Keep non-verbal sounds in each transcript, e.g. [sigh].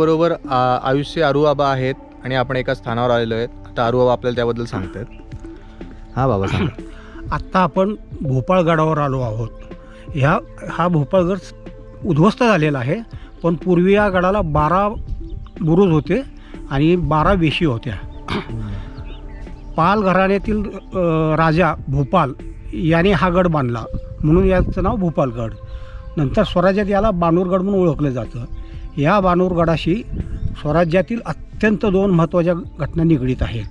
आपल्याबरोबर आयुष्य अरुआबा आहेत आणि आपण एका स्थानावर आलेलो आहेत. आता अरुआबा आपल्याला त्याबद्दल सांगतात. हां बाबा सांगा. [coughs] आत्ता आपण भोपाळगडावर आलो आहोत. ह्या हा भोपाळगड उद्ध्वस्त झालेला आहे पण पूर्वी या गडाला बारा बुरुज होते आणि बारा वेशी होत्या. [coughs] पाल घराण्यातील राजा भोपाल याने हा गड बांधला. म्हणून याचं नाव भोपालगड. नंतर स्वराज्यात याला बाणूरगड म्हणून ओळखलं जातं. या बाणूरगडाशी स्वराज्यातील अत्यंत दोन महत्त्वाच्या घटना निगडीत आहेत.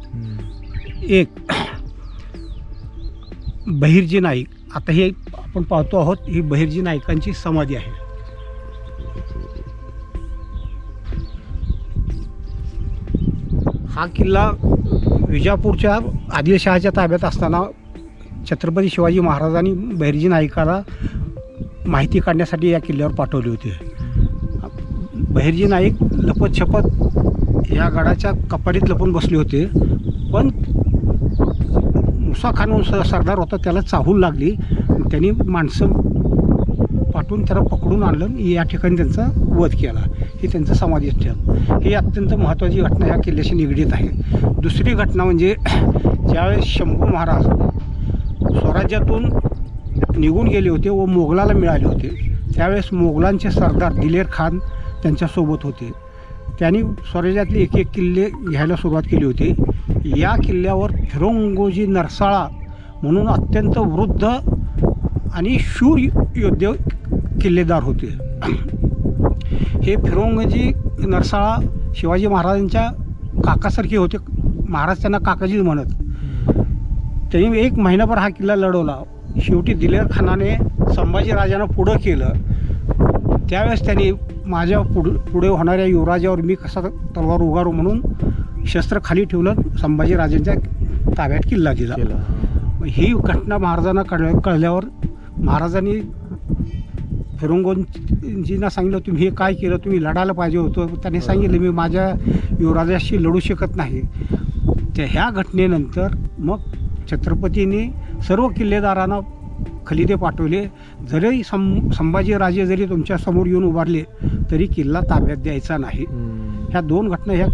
एक बहिर्जी नाईक. आता हे आपण पाहतो आहोत ही बहिर्जी नाईकांची समाधी आहे. हा किल्ला विजापूरच्या आदिलशहाच्या ताब्यात असताना छत्रपती शिवाजी महाराजांनी बहिर्जी नाईकाला माहिती काढण्यासाठी या किल्ल्यावर पाठवले होते. बहिर्जी नाईक लपत छपत या गडाच्या कपाडीत लपून बसले होते. पण मुसा खान म्हणून स- सरदार होता त्याला चाहूल लागली. त्यांनी माणसं पाठवून त्याला पकडून आणलं आणि या ठिकाणी त्यांचा वध केला. हे त्यांचं समाधी स्थळ. ही अत्यंत महत्त्वाची घटना या किल्ल्याशी निगडीत आहे. दुसरी घटना म्हणजे ज्यावेळेस शंभू महाराज स्वराज्यातून निघून गेले होते व मोगलाला मिळाले होते त्यावेळेस मोगलांचे सरदार दिलेर खान त्यांच्यासोबत होते. त्यांनी स्वराज्यातले एक एक किल्ले घ्यायला सुरुवात केली होती. या किल्ल्यावर फिरोंगोजी नरसाळा म्हणून अत्यंत वृद्ध आणि शूर योद्धे किल्लेदार होते. हे फिरोंगजी नरसाळा शिवाजी महाराजांच्या काकासारखे होते. महाराज त्यांना काकाजीच म्हणत. त्यांनी एक महिनाभर हा किल्ला लढवला. शेवटी दिलेर खानाने संभाजीराजांना पुढं केलं. त्यावेळेस त्यांनी माझ्या पुढ पुढे होणाऱ्या युवराजावर मी कसा तलवार उगारू म्हणून शस्त्र खाली ठेवलं संभाजीराजांच्या ताब्यात किल्ला दिला ही घटना महाराजांना कळ कळल्यावर महाराजांनी फिरोंगोजींना सांगितलं तुम्ही हे काय केलं? तुम्ही लढायला पाहिजे होतं. त्यांनी सांगितलं मी माझ्या युवराजाशी लढू शकत नाही. त्या ह्या घटनेनंतर मग छत्रपतींनी सर्व किल्लेदारांना खलिदे पाठवले. जरी सं संभाजीराजे जरी तुमच्यासमोर येऊन उभारले तरी किल्ला ताब्यात द्यायचा नाही. ह्या दोन घटना ह्या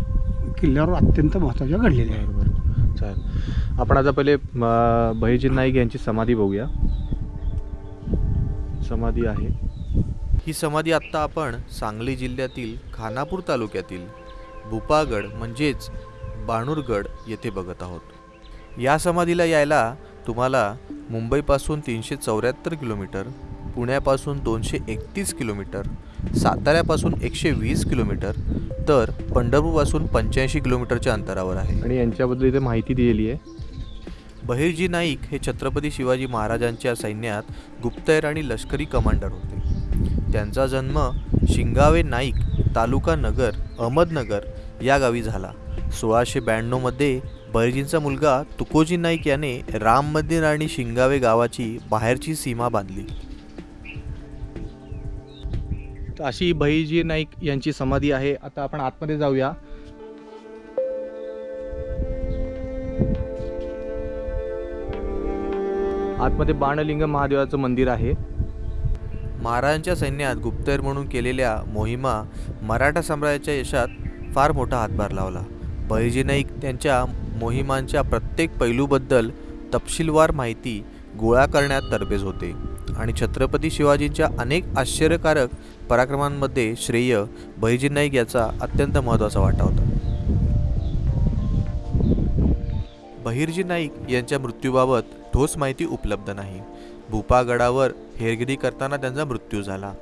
किल्ल्यावर अत्यंत महत्त्वाच्या घडलेल्या आहेत. बरोबर चालेल. आपण आता पहिले म, बहिर्जी नाईक यांची समाधी बघूया. समाधी आहे. ही समाधी आत्ता आपण सांगली जिल्ह्यातील खानापूर तालुक्यातील भुपागड म्हणजेच बाणूरगड येथे बघत आहोत. या समाधीला यायला तुम्हाला मुंबईपासून तीनशे चौऱ्याहत्तर किलोमीटर पुण्यापासून दोनशे एकतीस किलोमीटर साताऱ्यापासून एकशे वीस किलोमीटर तर पंढरपूरपासून पंच्याऐंशी किलोमीटरच्या अंतरावर आहे. आणि यांच्याबद्दल इथे माहिती दिलेली आहे. बहिर्जी नाईक हे छत्रपती शिवाजी महाराजांच्या सैन्यात गुप्तहेर आणि लष्करी कमांडर होते. त्यांचा जन्म शिंगावे नाईक तालुका नगर अहमदनगर या गावी झाला. सोळाशे ब्याण्णवमध्ये बहिर्जींचा मुलगा तुकोजी नाईक याने राम मंदिर आणि शिंगावे गावाची बाहेरची सीमा बांधली. अशी बहिर्जी नाईक यांची समाधी आहे. आता आपण आतमध्ये जाऊया. आतमध्ये बाणलिंग महादेवाचं मंदिर आहे. महाराजांच्या सैन्यात गुप्तहेर म्हणून केलेल्या मोहिमा मराठा साम्राज्याच्या यशात फार मोठा हातभार लावला. बहिर्जी नाईक त्यांच्या मोहिमांच्या प्रत्येक पैलूबद्दल तपशीलवार माहिती गोळा करण्यात तरबेज होते. आणि छत्रपती शिवाजींच्या अनेक आश्चर्यकारक पराक्रमांमध्ये श्रेय बहिर्जी नाईक याचा अत्यंत महत्त्वाचा वाटा होता. बहिर्जी नाईक यांच्या मृत्यूबाबत ठोस माहिती उपलब्ध नाही. भूपागडावर हेरगिरी करताना त्यांचा मृत्यू झाला.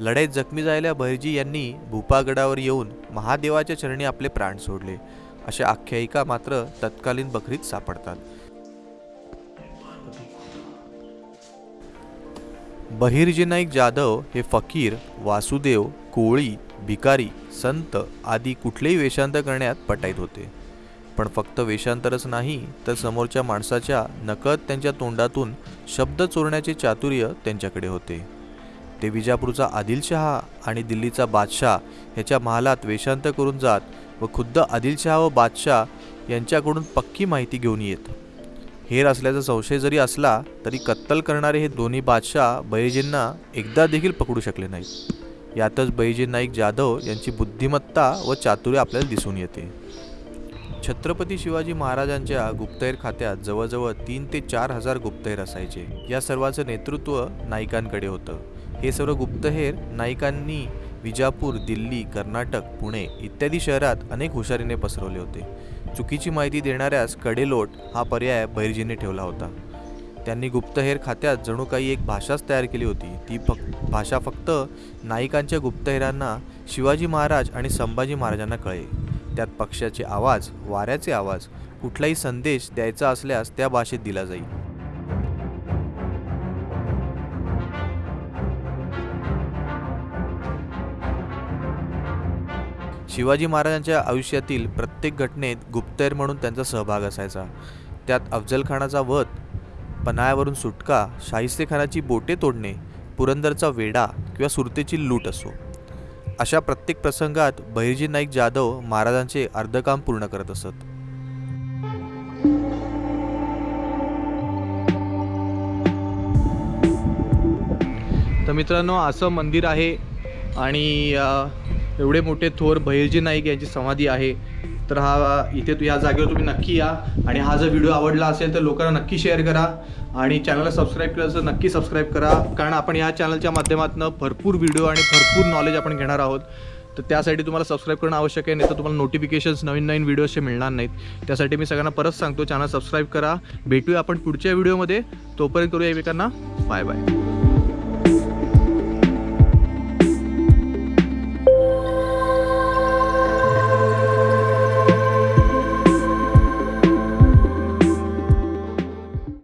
लढाईत जखमी झालेल्या बहिर्जी यांनी भूपागडावर येऊन महादेवाच्या चरणी आपले प्राण सोडले. अशा आख्यायिका मात्र तत्कालीन बकरीत सापडतात. बहिर्जी नाईक जाधव हे फकीर वासुदेव कोळी भिकारी संत आदी कुठलेही वेषांतर करण्यात पटाईत होते. पण फक्त वेषांतरच नाही तर समोरच्या माणसाच्या नकळत त्यांच्या तोंडातून शब्द चोरण्याचे चातुर्य त्यांच्याकडे होते. ते विजापूरचा आदिलशहा आणि दिल्लीचा बादशाह ह्याच्या महालात वेषांतर करून जात व खुद्द आदिलशहा व बादशाह यांच्याकडून पक्की माहिती घेऊन येत. हेर असल्याचा संशय जरी असला तरी कत्तल करणारे हे दोन्ही बादशाह बैजींना एकदा देखील पकडू शकले नाहीत. यातच बैजी नाईक जाधव यांची बुद्धिमत्ता व चातुर्य आपल्याला दिसून येते. छत्रपती शिवाजी महाराजांच्या गुप्तहेर खात्यात जवळजवळ तीन ते चार हजार गुप्तहेर असायचे. या सर्वांचं नेतृत्व नाईकांकडे होतं. हे सर्व गुप्तहेर नाईकांनी विजापूर दिल्ली कर्नाटक पुणे इत्यादी शहरात अनेक हुशारीने पसरवले होते. चुकीची माहिती देणाऱ्यास कडेलोट हा पर्याय बैरजीने ठेवला होता. त्यांनी गुप्तहेर खात्यात जणू काही एक भाषाच तयार केली होती. ती फक्त भाषा फक्त नाईकांच्या गुप्तहेरांना शिवाजी महाराज आणि संभाजी महाराजांना कळे त्यात पक्षाचे आवाज वाऱ्याचे आवाज कुठलाही संदेश द्यायचा असल्यास त्या भाषेत दिला जाईल. शिवाजी महाराजांच्या आयुष्यातील प्रत्येक घटनेत गुप्तहेर म्हणून त्यांचा सहभाग असायचा. त्यात अफजलखानाचा वध पन्हाळ्यावरून सुटका शाहिस्तेखानाची बोटे तोडणे पुरंदरचा वेढा किंवा सुरतेची लूट असो. अशा प्रत्येक प्रसंगात बहिर्जी नाईक जाधव महाराजांचे अर्धकाम पूर्ण करत असत. तर मित्रांनो असं मंदिर आहे आणि एवढे मोठे थोर बहिर्जी नाईक यांची समाधी आहे. तर हा इथे तू या जागेवर तुम्ही नक्की या. आणि हा जर व्हिडिओ आवडला असेल तर लोकांना नक्की शेअर करा. आणि चॅनलला सबस्क्राईब केलं असेल नक्की सबस्क्राईब करा. कारण आपण या चॅनलच्या माध्यमातून भरपूर व्हिडिओ आणि भरपूर नॉलेज आपण घेणार आहोत. तर त्यासाठी तुम्हाला सबस्क्राईब करणं आवश्यक आहे नाही तर तुम्हाला नोटिफिकेशन्स नवीन नवीन व्हिडिओचे मिळणार नाहीत. त्यासाठी मी सगळ्यांना परत सांगतो चॅनल सबस्क्राईब करा. भेटूया आपण पुढच्या व्हिडिओमध्ये. तोपर्यंत करूया एकमेकांना बाय बाय.